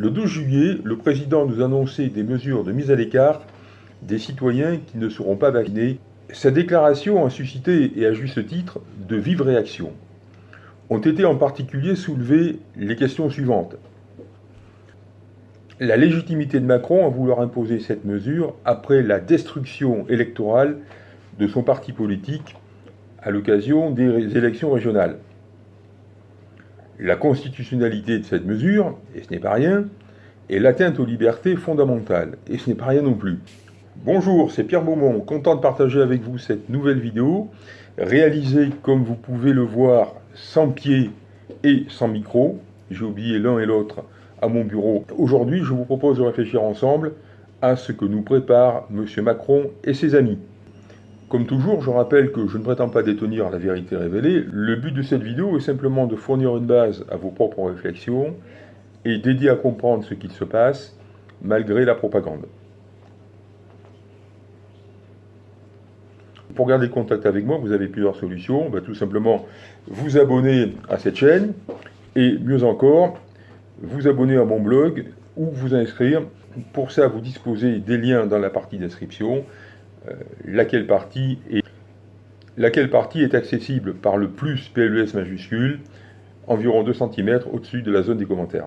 Le 12 juillet, le président nous annonçait des mesures de mise à l'écart des citoyens qui ne seront pas vaccinés. Sa déclaration a suscité, et à juste titre, de vives réactions. Ont été en particulier soulevées les questions suivantes. La légitimité de Macron à vouloir imposer cette mesure après la destruction électorale de son parti politique à l'occasion des élections régionales la constitutionnalité de cette mesure, et ce n'est pas rien, et l'atteinte aux libertés fondamentales, et ce n'est pas rien non plus. Bonjour, c'est Pierre Beaumont, content de partager avec vous cette nouvelle vidéo, réalisée comme vous pouvez le voir sans pied et sans micro. J'ai oublié l'un et l'autre à mon bureau. Aujourd'hui, je vous propose de réfléchir ensemble à ce que nous prépare M. Macron et ses amis. Comme toujours, je rappelle que je ne prétends pas détenir la vérité révélée. Le but de cette vidéo est simplement de fournir une base à vos propres réflexions et d'aider à comprendre ce qu'il se passe malgré la propagande. Pour garder contact avec moi, vous avez plusieurs solutions. tout simplement vous abonner à cette chaîne et mieux encore, vous abonner à mon blog ou vous inscrire. Pour ça, vous disposez des liens dans la partie description laquelle partie est laquelle partie est accessible par le plus PLES majuscule, environ 2 cm au-dessus de la zone des commentaires.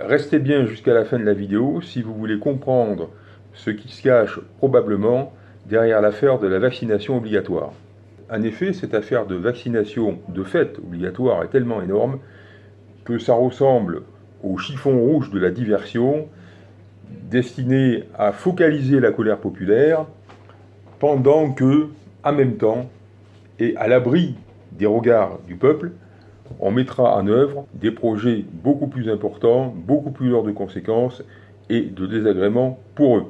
Restez bien jusqu'à la fin de la vidéo si vous voulez comprendre ce qui se cache probablement derrière l'affaire de la vaccination obligatoire. En effet, cette affaire de vaccination de fait obligatoire est tellement énorme que ça ressemble au chiffon rouge de la diversion destiné à focaliser la colère populaire pendant que, en même temps, et à l'abri des regards du peuple, on mettra en œuvre des projets beaucoup plus importants, beaucoup plus lourds de conséquences et de désagréments pour eux.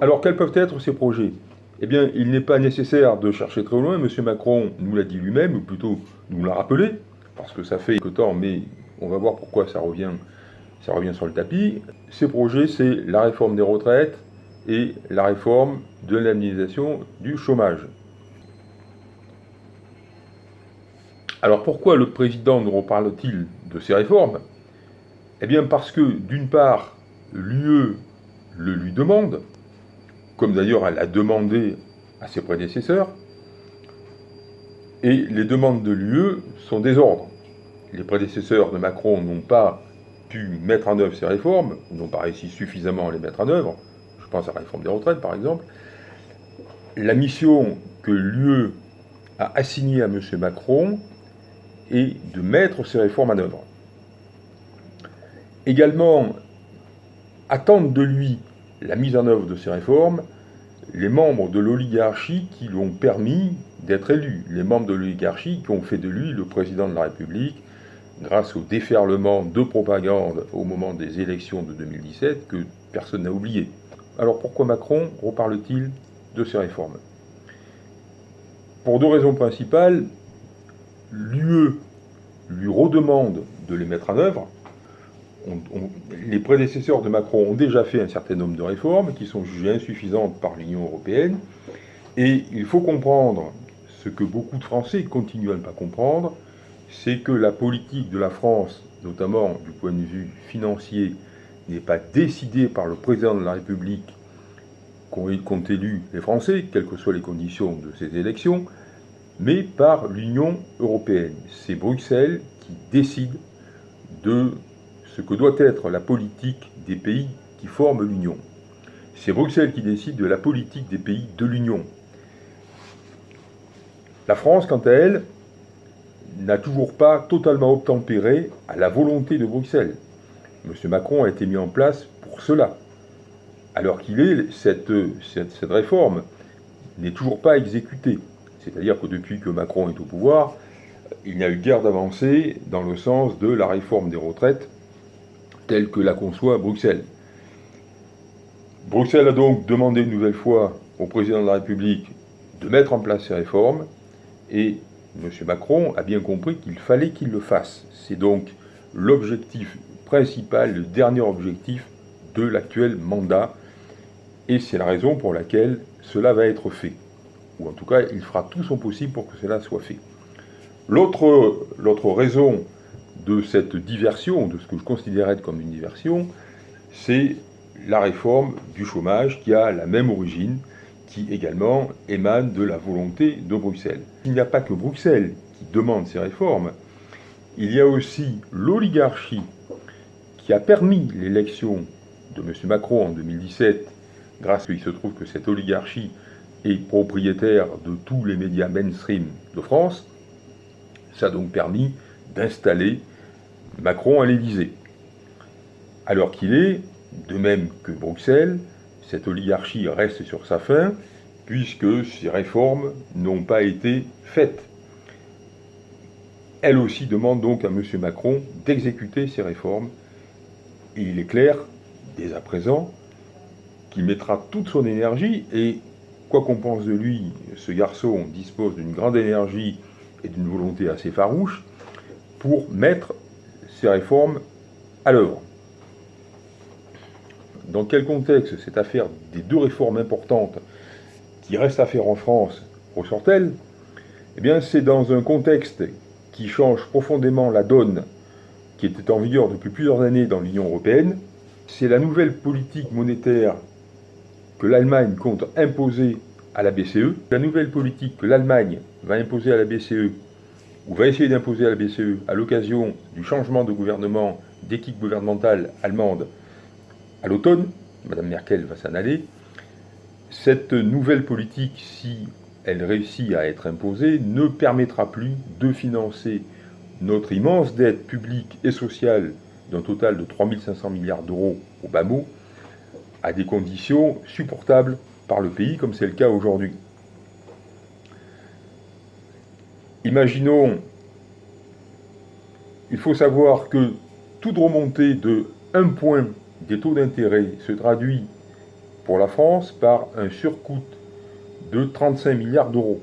Alors quels peuvent être ces projets? Eh bien, il n'est pas nécessaire de chercher très loin, M. Macron nous l'a dit lui-même, ou plutôt nous l'a rappelé, parce que ça fait quelque temps, mais on va voir pourquoi ça revient, ça revient sur le tapis. Ces projets, c'est la réforme des retraites, et la réforme de l'indemnisation du chômage. Alors pourquoi le président nous reparle-t-il de ces réformes? Eh bien parce que d'une part, l'UE le lui demande, comme d'ailleurs elle a demandé à ses prédécesseurs, et les demandes de l'UE sont des ordres. Les prédécesseurs de Macron n'ont pas pu mettre en œuvre ces réformes, n'ont pas réussi suffisamment à les mettre en œuvre, je pense à la réforme des retraites par exemple, la mission que l'UE a assignée à M. Macron est de mettre ces réformes en œuvre. Également, attendent de lui la mise en œuvre de ces réformes les membres de l'oligarchie qui lui ont permis d'être élu, les membres de l'oligarchie qui ont fait de lui le président de la République grâce au déferlement de propagande au moment des élections de 2017 que personne n'a oublié. Alors pourquoi Macron reparle-t-il de ces réformes? Pour deux raisons principales. L'UE lui redemande de les mettre en œuvre. les prédécesseurs de Macron ont déjà fait un certain nombre de réformes qui sont jugées insuffisantes par l'Union européenne. Et il faut comprendre ce que beaucoup de Français continuent à ne pas comprendre, c'est que la politique de la France, notamment du point de vue financier, n'est pas décidé par le président de la République qu'ont élu les Français, quelles que soient les conditions de ces élections, mais par l'Union européenne. C'est Bruxelles qui décide de ce que doit être la politique des pays qui forment l'Union. C'est Bruxelles qui décide de la politique des pays de l'Union. La France, quant à elle, n'a toujours pas totalement obtempéré à la volonté de Bruxelles. M. Macron a été mis en place pour cela. Alors qu'il est, cette, réforme n'est toujours pas exécutée. C'est-à-dire que depuis que Macron est au pouvoir, il n'y a eu guère d'avancée dans le sens de la réforme des retraites telle que la conçoit Bruxelles. Bruxelles a donc demandé une nouvelle fois au président de la République de mettre en place ces réformes et M. Macron a bien compris qu'il fallait qu'il le fasse. C'est donc l'objectif principal, le dernier objectif de l'actuel mandat. Et c'est la raison pour laquelle cela va être fait. Ou en tout cas, il fera tout son possible pour que cela soit fait. L'autre raison de cette diversion, de ce que je considérais comme une diversion, c'est la réforme du chômage qui a la même origine, qui également émane de la volonté de Bruxelles. Il n'y a pas que Bruxelles qui demande ces réformes, il y a aussi l'oligarchie qui a permis l'élection de M. Macron en 2017, grâce à qu'il se trouve que cette oligarchie est propriétaire de tous les médias mainstream de France, ça a donc permis d'installer Macron à l'Élysée. Alors qu'il est, de même que Bruxelles, cette oligarchie reste sur sa fin, puisque ces réformes n'ont pas été faites. Elle aussi demande donc à M. Macron d'exécuter ces réformes, et il est clair, dès à présent, qu'il mettra toute son énergie, et quoi qu'on pense de lui, ce garçon dispose d'une grande énergie et d'une volonté assez farouche, pour mettre ces réformes à l'œuvre. Dans quel contexte cette affaire des deux réformes importantes qui restent à faire en France ressort-elle? Eh bien, c'est dans un contexte qui change profondément la donne qui était en vigueur depuis plusieurs années dans l'Union européenne. C'est la nouvelle politique monétaire que l'Allemagne compte imposer à la BCE. La nouvelle politique que l'Allemagne va imposer à la BCE, ou va essayer d'imposer à la BCE, à l'occasion du changement de gouvernement, d'équipe gouvernementale allemande à l'automne, Mme Merkel va s'en aller, cette nouvelle politique, si elle réussit à être imposée, ne permettra plus de financer notre immense dette publique et sociale d'un total de 3500 milliards d'euros au bas mot, à des conditions supportables par le pays, comme c'est le cas aujourd'hui. Imaginons, il faut savoir que toute remontée de 1 point des taux d'intérêt se traduit pour la France par un surcoût de 35 milliards d'euros.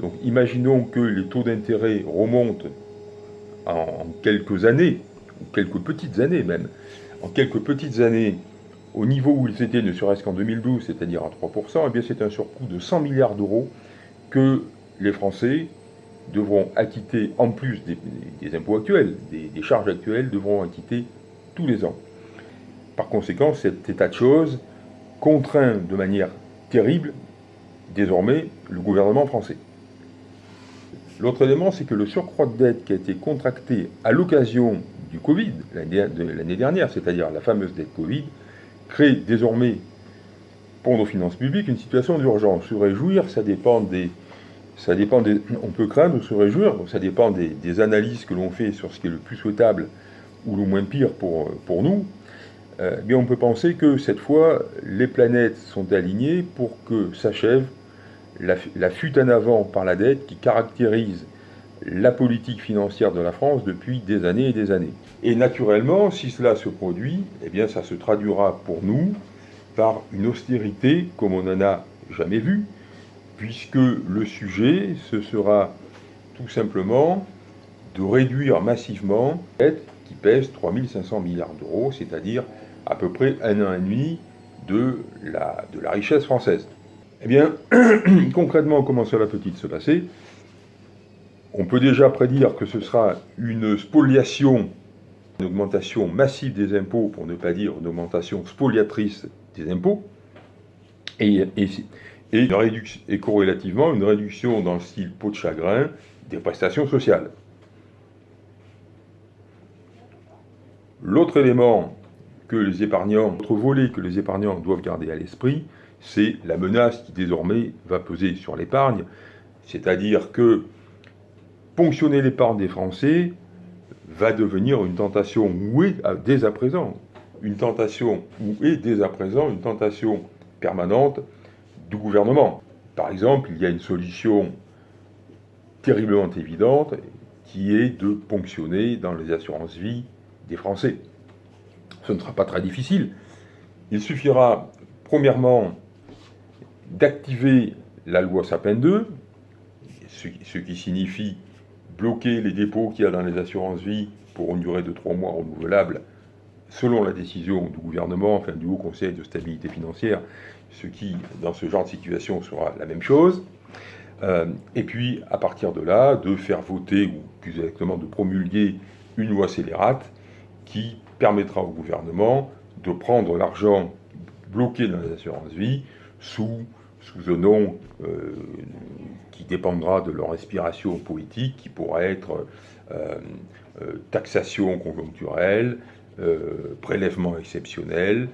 Donc imaginons que les taux d'intérêt remontent en quelques années, ou quelques petites années même, en quelques petites années au niveau où ils étaient ne serait-ce qu'en 2012, c'est-à-dire à 3%, et eh c'est un surcoût de 100 milliards d'euros que les Français devront acquitter, en plus des, impôts actuels, des charges actuelles, devront acquitter tous les ans. Par conséquent, cet état de choses contraint de manière terrible, désormais, le gouvernement français. L'autre élément, c'est que le surcroît de dette qui a été contracté à l'occasion du Covid, l'année dernière, c'est-à-dire la fameuse dette Covid, crée désormais pour nos finances publiques une situation d'urgence. Se réjouir, ça dépend des... Ça dépend des, on peut craindre ou se réjouir, ça dépend des, analyses que l'on fait sur ce qui est le plus souhaitable ou le moins pire pour, nous. Euh, mais on peut penser que cette fois, les planètes sont alignées pour que s'achève la, fuite en avant par la dette qui caractérise la politique financière de la France depuis des années et des années. Et naturellement, si cela se produit, eh bien ça se traduira pour nous par une austérité comme on n'en a jamais vu, puisque le sujet, ce sera tout simplement de réduire massivement la dette qui pèse 3500 milliards d'euros, c'est-à-dire à peu près un an et demi de la, de la richesse française. Eh bien, concrètement, comment cela peut-il se passer? On peut déjà prédire que ce sera une spoliation, une augmentation massive des impôts, pour ne pas dire une augmentation spoliatrice des impôts, et, corrélativement une réduction dans le style peau de chagrin des prestations sociales. L'autre élément que les épargnants, autre volet que les épargnants doivent garder à l'esprit, c'est la menace qui désormais va peser sur l'épargne, c'est-à-dire que ponctionner l'épargne des Français va devenir une tentation, ou est dès à présent, une tentation, ou est dès à présent une tentation permanente du gouvernement? Par exemple, il y a une solution terriblement évidente qui est de ponctionner dans les assurances vie des Français ce ne sera pas très difficile. Il suffira, premièrement, d'activer la loi Sapin 2, ce, qui signifie bloquer les dépôts qu'il y a dans les assurances vie pour une durée de trois mois renouvelable, selon la décision du gouvernement, enfin du Haut Conseil de stabilité financière, ce qui, dans ce genre de situation, sera la même chose. Euh, et puis, à partir de là, de faire voter, ou plus exactement de promulguer une loi scélérate qui permettra au gouvernement de prendre l'argent bloqué dans les assurances vie sous, sous un nom euh, qui dépendra de leur inspiration politique, qui pourra être euh, euh, taxation conjoncturelle, prélèvement exceptionnel,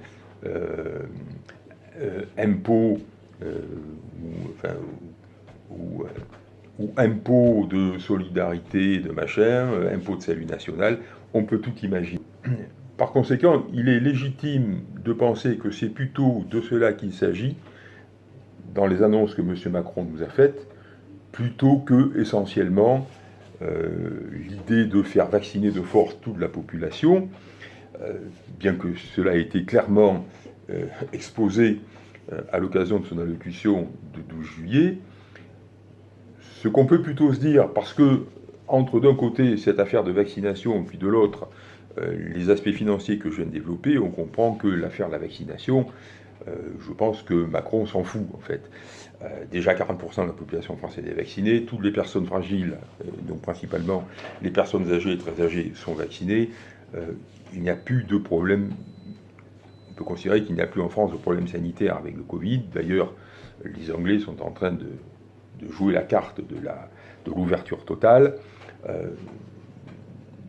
impôt ou, ou, impôt de solidarité, de machin, impôt de salut national, on peut tout imaginer. Par conséquent, il est légitime de penser que c'est plutôt de cela qu'il s'agit dans les annonces que M. Macron nous a faites, plutôt que essentiellement euh, l'idée de faire vacciner de force toute la population, euh, bien que cela ait été clairement euh, exposé à l'occasion de son allocution de 12 juillet. Ce qu'on peut plutôt se dire, parce que entre d'un côté cette affaire de vaccination, puis de l'autre les aspects financiers que je viens de développer, on comprend que l'affaire de la vaccination, euh, je pense que Macron s'en fout en fait. Euh, déjà 40% de la population française est vaccinée, toutes les personnes fragiles, donc principalement les personnes âgées et très âgées, sont vaccinées. il n'y a plus de problème, on peut considérer qu'il n'y a plus en France de problème sanitaire avec le Covid. D'ailleurs, les Anglais sont en train de, jouer la carte de l'ouverture de totale.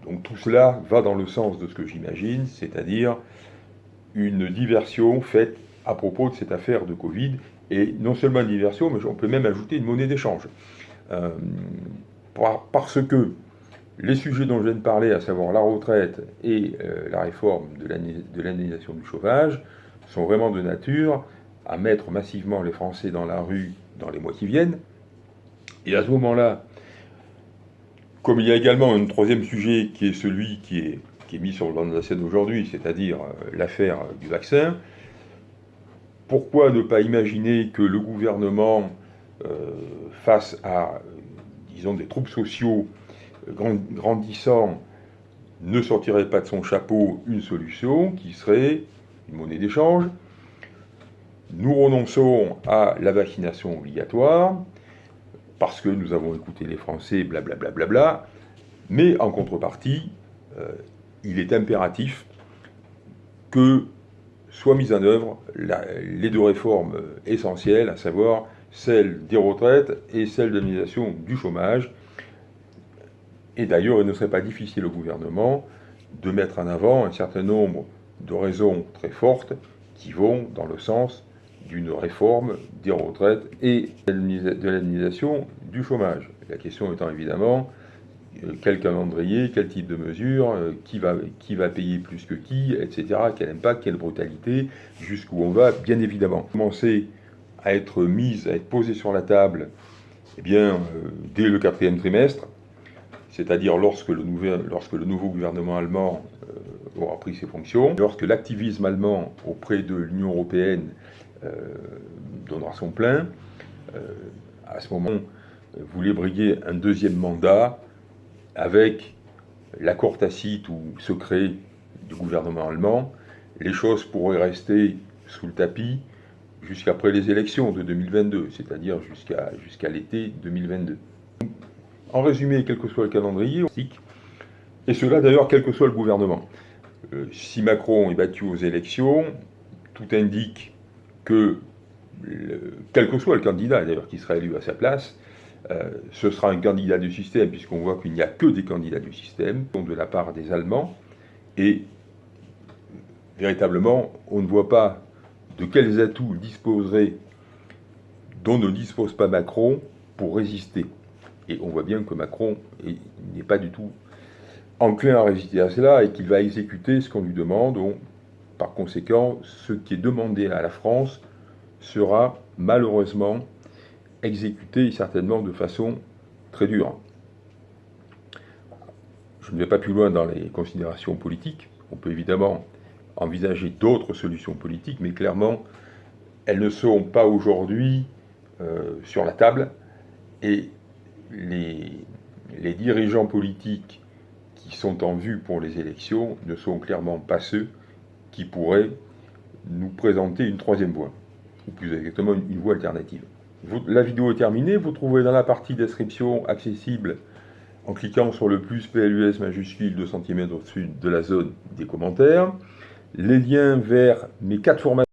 Donc tout cela va dans le sens de ce que j'imagine, c'est-à-dire une diversion faite à propos de cette affaire de Covid, et non seulement une diversion, mais on peut même ajouter une monnaie d'échange. Euh, parce que les sujets dont je viens de parler, à savoir la retraite et euh, la réforme de l'indemnisation du chômage, sont vraiment de nature à mettre massivement les Français dans la rue dans les mois qui viennent. Et à ce moment-là, comme il y a également un troisième sujet qui est celui qui est, mis sur le banc de la scène aujourd'hui, c'est-à-dire euh, l'affaire du vaccin, pourquoi ne pas imaginer que le gouvernement, euh, face à, disons, des troubles sociaux euh, grandissants, ne sortirait pas de son chapeau une solution qui serait une monnaie d'échange? Nous renonçons à la vaccination obligatoire, parce que nous avons écouté les Français, blablabla. Bla, bla, bla, mais en contrepartie, euh, il est impératif que soient mises en œuvre les deux réformes essentielles, à savoir celle des retraites et celle de l'indemnisation du chômage. Et d'ailleurs, il ne serait pas difficile au gouvernement de mettre en avant un certain nombre de raisons très fortes qui vont dans le sens d'une réforme des retraites et de l'indemnisation du chômage. La question étant évidemment euh, quel calendrier, quel type de mesure, euh, qui va, qui va payer plus que qui, etc., quel impact, quelle brutalité, jusqu'où on va, bien évidemment. Commencer à être mise, à être posée sur la table, eh bien, euh, dès le quatrième trimestre, c'est-à-dire lorsque, le lorsque le nouveau gouvernement allemand aura pris ses fonctions, lorsque l'activisme allemand auprès de l'Union européenne donnera son plein. Euh, à ce moment, voulait briguer un deuxième mandat avec l'accord tacite ou secret du gouvernement allemand. Les choses pourraient rester sous le tapis jusqu'après les élections de 2022, c'est-à-dire jusqu'à jusqu'à l'été 2022. En résumé, quel que soit le calendrier, et cela d'ailleurs quel que soit le gouvernement. Euh, si Macron est battu aux élections, tout indique que, quel que soit le candidat d'ailleurs qui sera élu à sa place, euh, ce sera un candidat du système, puisqu'on voit qu'il n'y a que des candidats du système, de la part des Allemands, et véritablement, on ne voit pas de quels atouts disposerait, dont ne dispose pas Macron, pour résister. Et on voit bien que Macron n'est pas du tout enclin à résister à cela et qu'il va exécuter ce qu'on lui demande. Par conséquent, ce qui est demandé à la France sera malheureusement exécuté certainement de façon très dure. Je ne vais pas plus loin dans les considérations politiques. On peut évidemment envisager d'autres solutions politiques, mais clairement, elles ne sont pas aujourd'hui euh, sur la table. Et les, les dirigeants politiques qui sont en vue pour les élections ne sont clairement pas ceux qui pourrait nous présenter une troisième voie, ou plus exactement une, voie alternative. la vidéo est terminée, vous trouverez dans la partie description accessible en cliquant sur le plus PLUS majuscule 2 cm au-dessus de la zone des commentaires. Les liens vers mes quatre formations